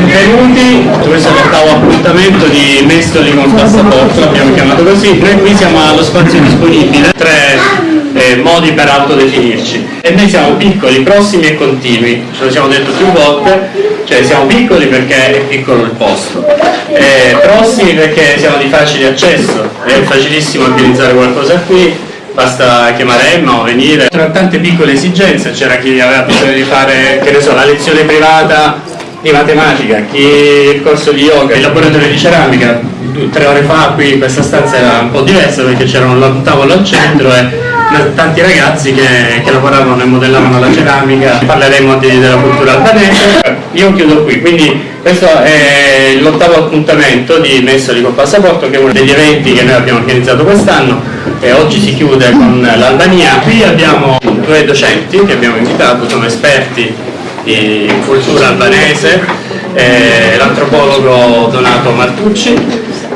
benvenuti. Questo ottavo appuntamento di Mestoli con passaporto, l'abbiamo chiamato così. Noi qui siamo allo spazio disponibile, tre eh, modi per autodefinirci. E noi siamo piccoli, prossimi e continui, ce lo siamo detto più volte, cioè siamo piccoli perché è piccolo il posto, eh, prossimi perché siamo di facile accesso, è facilissimo organizzare qualcosa qui, basta chiamare Emma o venire. Tra tante piccole esigenze c'era chi aveva bisogno di fare, che ne so, la lezione privata di matematica, chi il corso di yoga, il laboratorio di ceramica, tre ore fa qui questa stanza era un po' diversa perché c'era un tavolo al centro e tanti ragazzi che, che lavoravano e modellavano la ceramica, parleremo di, della cultura albanese. Io chiudo qui, quindi questo è l'ottavo appuntamento di Messoli col Passaporto che è uno degli eventi che noi abbiamo organizzato quest'anno e oggi si chiude con l'Albania. Qui abbiamo due docenti che abbiamo invitato, sono esperti di cultura albanese, eh, l'antropologo Donato Martucci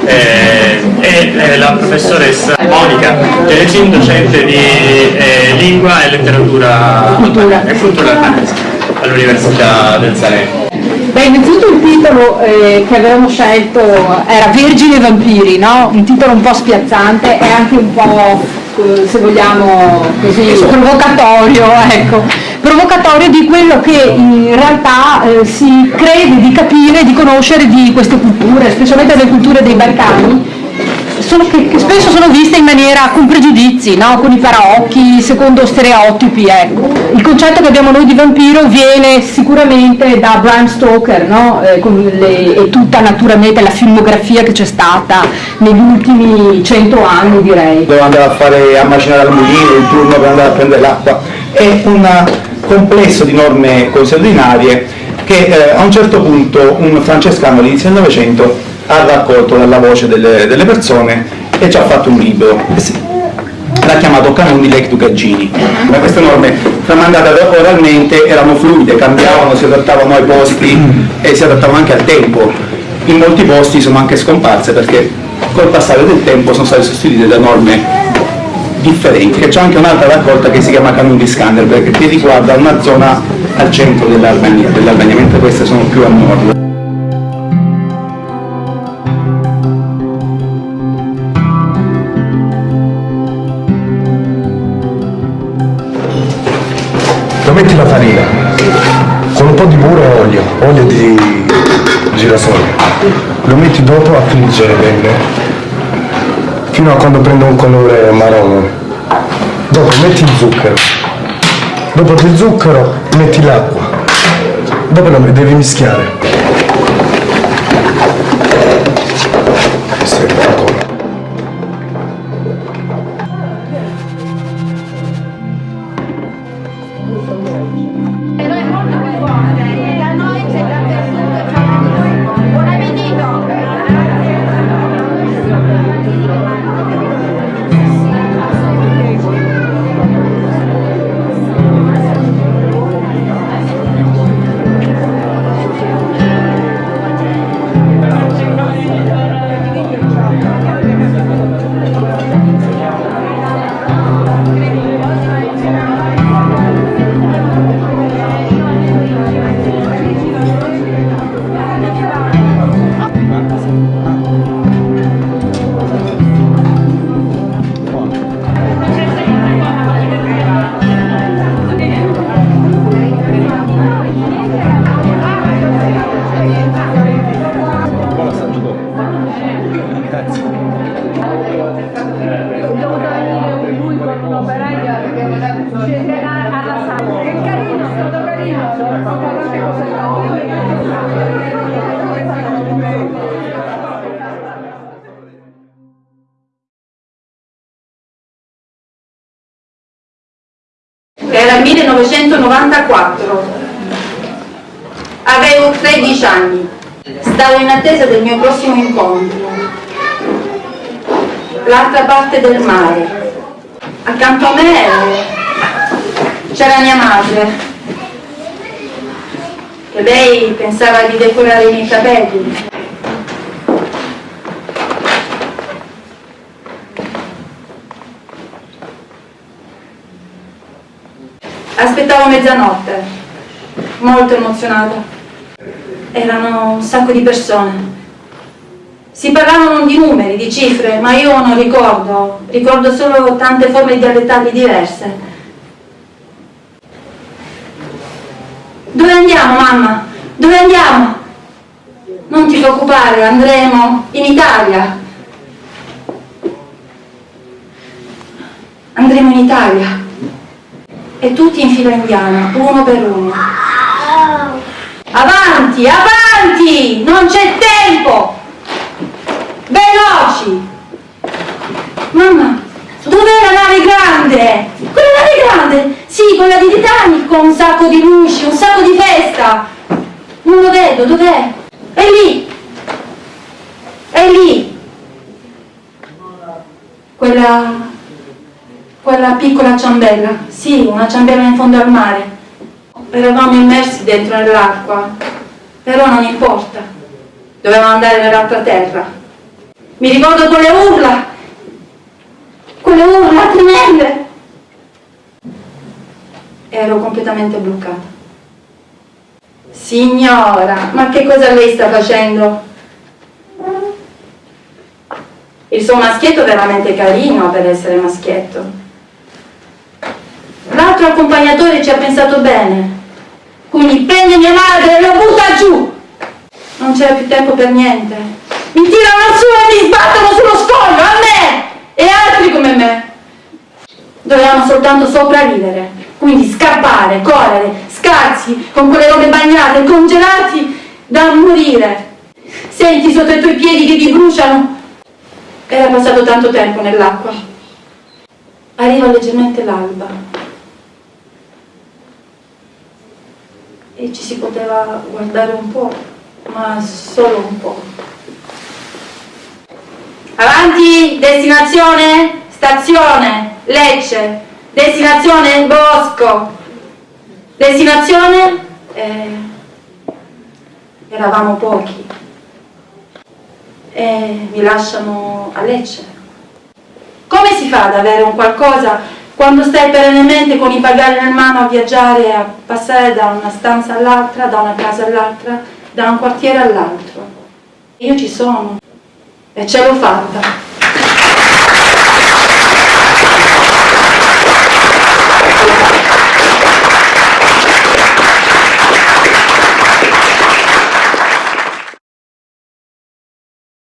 eh, e eh, la professoressa Monica Teresin, docente di eh, lingua e letteratura cultura. e cultura albanese all'Università del Salento. Beh, innanzitutto il titolo eh, che avevamo scelto era Vergini e Vampiri, no? un titolo un po' spiazzante e anche un po', eh, se vogliamo, così, provocatorio, ecco. Provocatorio di quello che in realtà eh, si crede di capire, di conoscere di queste culture, specialmente le culture dei Balcani, sono, che, che, spesso sono viste in maniera con pregiudizi, no? con i paraocchi, secondo stereotipi. Ecco. Il concetto che abbiamo noi di vampiro viene sicuramente da Bram Stoker no? eh, le, e tutta naturalmente la filmografia che c'è stata negli ultimi cento anni direi. Dove andare a fare a macinare al mulino, il turno per andare a prendere l'acqua, è un complesso di norme consuetudinarie che eh, a un certo punto un francescano all'inizio del Novecento ha raccolto dalla voce delle, delle persone e ci ha fatto un libro. Eh l'ha chiamato Canoni Lec Gaggini. Ma queste norme tramandate oralmente erano fluide, cambiavano, si adattavano ai posti e si adattavano anche al tempo. In molti posti sono anche scomparse perché col passare del tempo sono state sostituite da norme differenti. C'è anche un'altra raccolta che si chiama Canoni di Skanderberg che riguarda una zona al centro dell'Albania, dell mentre queste sono più a nord. metti la farina con un po' di burro e olio, olio di girasole, lo metti dopo a friggere bene fino a quando prende un colore marrone. Dopo metti il zucchero, dopo il zucchero metti l'acqua, dopo lo devi mischiare. 1994. Avevo 13 anni. Stavo in attesa del mio prossimo incontro. L'altra parte del mare. Accanto a me c'era mia madre. E lei pensava di decorare i miei capelli. Aspettavo mezzanotte, molto emozionata. erano un sacco di persone. Si parlavano di numeri, di cifre, ma io non ricordo, ricordo solo tante forme dialettali diverse. Dove andiamo, mamma? Dove andiamo? Non ti preoccupare, andremo in Italia. Andremo in Italia. E tutti in fila indiana, uno per uno. Avanti, avanti! Non c'è tempo! Veloci! Mamma, dov'è la nave grande? Quella nave grande? Sì, quella di Titanic con un sacco di luci, un sacco di festa. Non lo vedo, dov'è? È lì! È lì! Quella... quella piccola ciambella. Sì, una ciambella in fondo al mare. Eravamo immersi dentro nell'acqua, però non importa. Dovevamo andare nell'altra terra. Mi ricordo quelle urla, quelle urla tremende. Ero completamente bloccata. Signora, ma che cosa lei sta facendo? Il suo maschietto è veramente carino per essere maschietto. L'altro accompagnatore ci ha pensato bene. Quindi prende mia madre e lo butta giù. Non c'era più tempo per niente. Mi tirano su e mi sbattono sullo scoglio, a me e altri come me. Dovevamo soltanto sopravvivere, quindi scappare, correre, scarsi, con quelle robe bagnate, congelati da morire. Senti sotto i tuoi piedi che ti bruciano? Era passato tanto tempo nell'acqua. Arriva leggermente l'alba. E ci si poteva guardare un po', ma solo un po'. Avanti, destinazione, stazione, Lecce, destinazione Bosco, destinazione, eh, eravamo pochi e mi lasciano a Lecce. Come si fa ad avere un qualcosa quando stai perennemente con i bagagli nel mano a viaggiare, a passare da una stanza all'altra, da una casa all'altra, da un quartiere all'altro? Io ci sono e ce l'ho fatta.